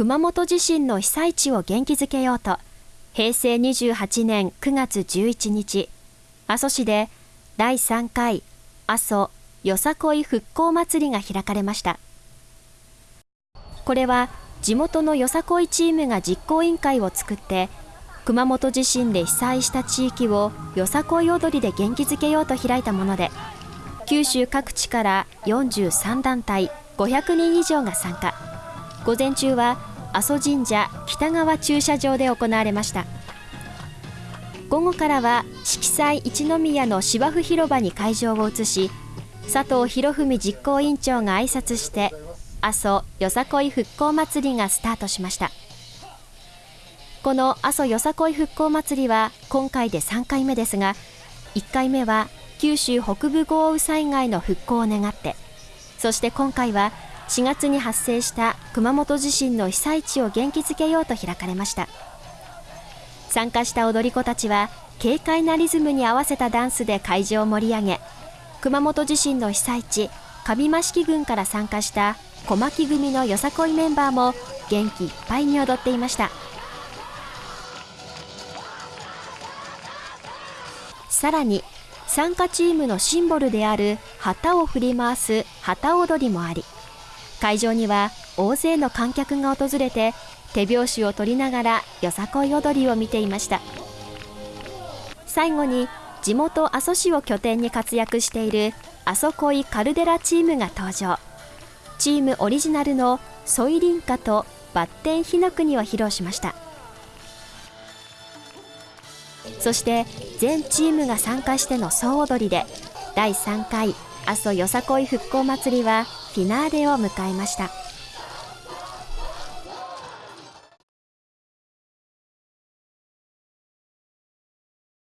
熊本地震の被災地を元気づけようと平成28年9月11日阿蘇市で第3回阿蘇よさこい復興祭りが開かれました。これは地元のよさこいチームが実行委員会を作って熊本地震で被災した地域をよさこい踊りで元気づけようと開いたもので九州各地から43団体500人以上が参加。午前中は阿蘇神社北側駐車場で行われました。午後からは色彩一宮の芝生広場に会場を移し佐藤博文実行委員長が挨拶して阿蘇よさこい復興祭りがスタートしました。この阿蘇よさこい復興祭りは今回で3回目ですが1回目は九州北部豪雨災害の復興を願ってそして今回は4月に発生した熊本地震の被災地を元気づけようと開かれました。参加した踊り子たちは軽快なリズムに合わせたダンスで会場を盛り上げ熊本地震の被災地上増木郡から参加した小牧組のよさこいメンバーも元気いっぱいに踊っていました。さらに参加チームのシンボルである旗を振り回す旗踊りもあり会場には大勢の観客が訪れて手拍子を取りながらよさこい踊りを見ていました。最後に地元阿蘇市を拠点に活躍している阿蘇恋カルデラチームが登場。チームオリジナルのソイリンカとバッテンヒノクニを披露しました。そして全チームが参加しての総踊りで第3回阿蘇よさこい復興祭りはフィナーレを迎えました。